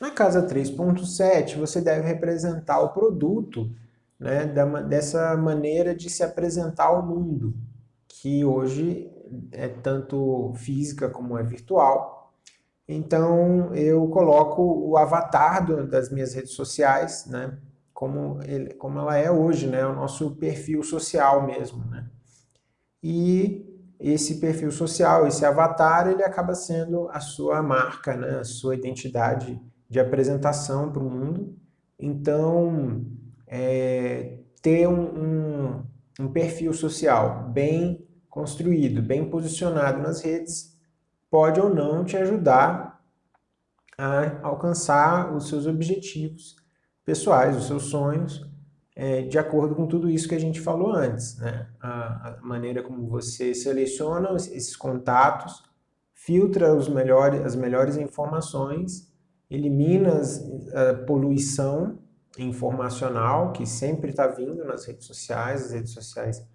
Na casa 3.7, você deve representar o produto né, dessa maneira de se apresentar ao mundo, que hoje é tanto física como é virtual. Então, eu coloco o avatar do, das minhas redes sociais, né, como, ele, como ela é hoje, né, o nosso perfil social mesmo. Né? E esse perfil social, esse avatar, ele acaba sendo a sua marca, né, a sua identidade de apresentação para o mundo. Então, é, ter um, um, um perfil social bem construído, bem posicionado nas redes, pode ou não te ajudar a alcançar os seus objetivos pessoais, os seus sonhos, é, de acordo com tudo isso que a gente falou antes. Né? A, a, maneira como você seleciona esses contatos, filtra os melhores, as melhores informações, elimina a poluição informacional que sempre está vindo nas redes sociais, as redes sociais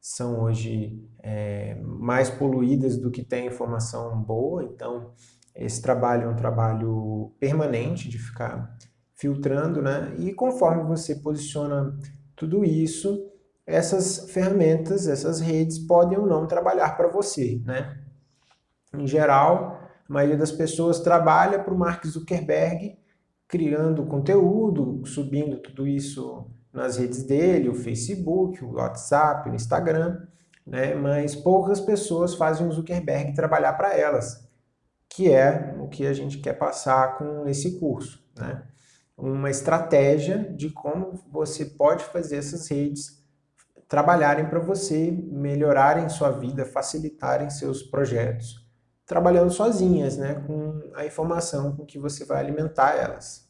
são hoje é, mais poluídas do que tem informação boa, então esse trabalho é um trabalho permanente de ficar filtrando, né? E conforme você posiciona tudo isso, essas ferramentas, essas redes podem ou não trabalhar para você, né? Em geral, a maioria das pessoas trabalha para o Mark Zuckerberg criando conteúdo, subindo tudo isso nas redes dele, o Facebook, o WhatsApp, o Instagram, né? mas poucas pessoas fazem o Zuckerberg trabalhar para elas, que é o que a gente quer passar com esse curso. Né? Uma estratégia de como você pode fazer essas redes trabalharem para você, melhorarem sua vida, facilitarem seus projetos, trabalhando sozinhas, né, com a informação com que você vai alimentar elas.